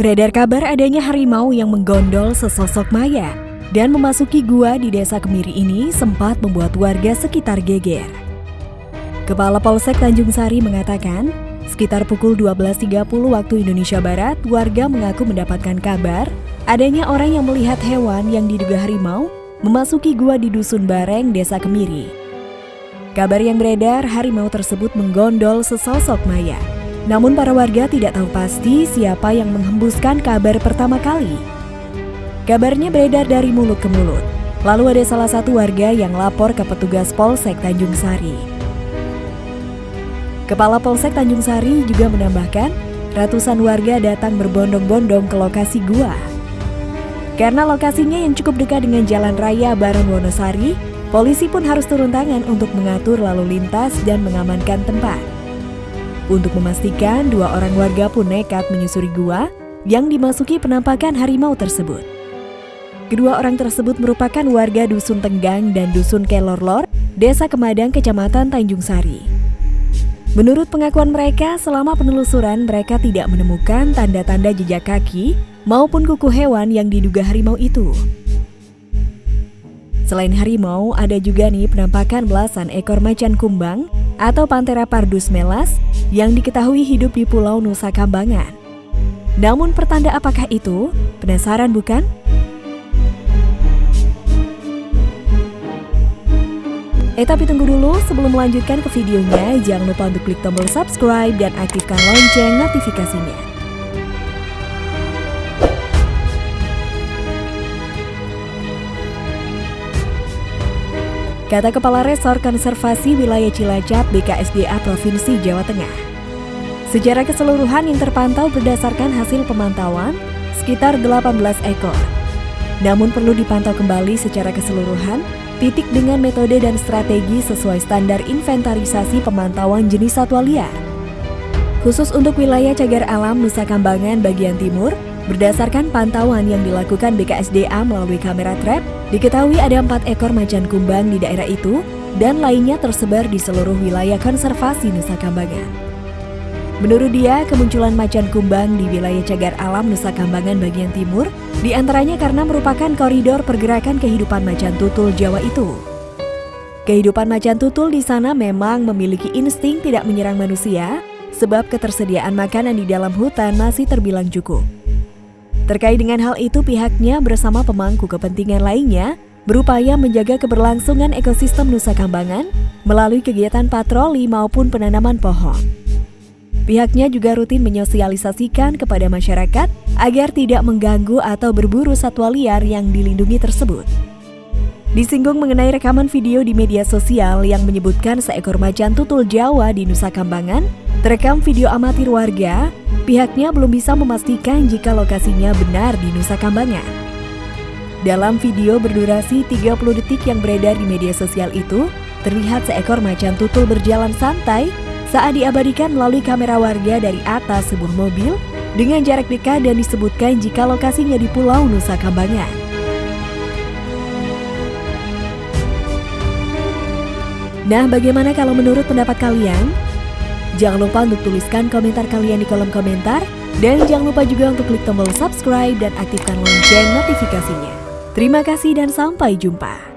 Beredar kabar adanya harimau yang menggondol sesosok maya dan memasuki gua di desa Kemiri ini sempat membuat warga sekitar geger. Kepala Polsek Tanjung Sari mengatakan, sekitar pukul 12.30 waktu Indonesia Barat, warga mengaku mendapatkan kabar adanya orang yang melihat hewan yang diduga harimau memasuki gua di Dusun Bareng, Desa Kemiri. Kabar yang beredar, harimau tersebut menggondol sesosok maya. Namun para warga tidak tahu pasti siapa yang menghembuskan kabar pertama kali. Kabarnya beredar dari mulut ke mulut. Lalu ada salah satu warga yang lapor ke petugas Polsek Tanjung Sari. Kepala Polsek Tanjung Sari juga menambahkan, ratusan warga datang berbondong-bondong ke lokasi gua. Karena lokasinya yang cukup dekat dengan jalan raya Baron Wonosari, polisi pun harus turun tangan untuk mengatur lalu lintas dan mengamankan tempat. Untuk memastikan, dua orang warga pun nekat menyusuri gua yang dimasuki penampakan harimau tersebut. Kedua orang tersebut merupakan warga Dusun Tenggang dan Dusun Kelorlor, Desa Kemadang, Kecamatan Tanjung Sari. Menurut pengakuan mereka, selama penelusuran mereka tidak menemukan tanda-tanda jejak kaki maupun kuku hewan yang diduga harimau itu. Selain harimau, ada juga nih penampakan belasan ekor macan kumbang atau Panthera pardus melas yang diketahui hidup di Pulau Nusa Kambangan. Namun pertanda apakah itu? Penasaran bukan? Eh tapi tunggu dulu, sebelum melanjutkan ke videonya, jangan lupa untuk klik tombol subscribe dan aktifkan lonceng notifikasinya. Kata Kepala Resor Konservasi Wilayah Cilacap BKSDA Provinsi Jawa Tengah. Secara keseluruhan yang terpantau berdasarkan hasil pemantauan sekitar 18 ekor. Namun perlu dipantau kembali secara keseluruhan titik dengan metode dan strategi sesuai standar inventarisasi pemantauan jenis satwa liar. Khusus untuk wilayah cagar alam Nusa Kambangan bagian timur, berdasarkan pantauan yang dilakukan BKSDA melalui kamera trap, Diketahui ada empat ekor macan kumbang di daerah itu dan lainnya tersebar di seluruh wilayah konservasi Nusa Kambangan. Menurut dia, kemunculan macan kumbang di wilayah cagar alam Nusa Kambangan bagian timur di antaranya karena merupakan koridor pergerakan kehidupan macan tutul Jawa itu. Kehidupan macan tutul di sana memang memiliki insting tidak menyerang manusia sebab ketersediaan makanan di dalam hutan masih terbilang cukup. Terkait dengan hal itu, pihaknya bersama pemangku kepentingan lainnya berupaya menjaga keberlangsungan ekosistem Nusa Kambangan melalui kegiatan patroli maupun penanaman pohon. Pihaknya juga rutin menyosialisasikan kepada masyarakat agar tidak mengganggu atau berburu satwa liar yang dilindungi tersebut. Disinggung mengenai rekaman video di media sosial yang menyebutkan seekor macan tutul Jawa di Nusa Kambangan terekam video amatir warga Pihaknya belum bisa memastikan jika lokasinya benar di Nusa Kambangan. Dalam video berdurasi 30 detik yang beredar di media sosial itu, terlihat seekor macan tutul berjalan santai saat diabadikan melalui kamera warga dari atas sebuah mobil dengan jarak dekat dan disebutkan jika lokasinya di Pulau Nusa Kambangan. Nah, bagaimana kalau menurut pendapat kalian? Jangan lupa untuk tuliskan komentar kalian di kolom komentar. Dan jangan lupa juga untuk klik tombol subscribe dan aktifkan lonceng notifikasinya. Terima kasih dan sampai jumpa.